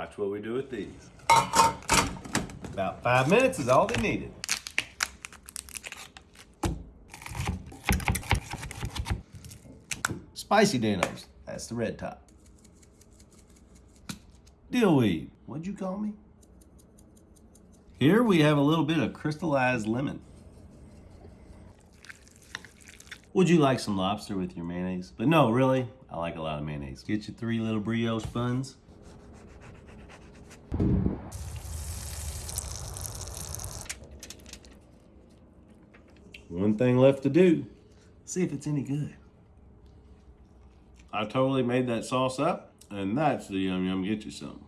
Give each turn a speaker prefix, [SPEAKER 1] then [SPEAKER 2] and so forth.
[SPEAKER 1] Watch what we do with these.
[SPEAKER 2] About five minutes is all they needed. Spicy dinos. That's the red top. Dillweed. What'd you call me? Here we have a little bit of crystallized lemon. Would you like some lobster with your mayonnaise? But no, really, I like a lot of mayonnaise. Get your three little brioche buns. One thing left to do. See if it's any good. I totally made that sauce up, and that's the yum yum get you some.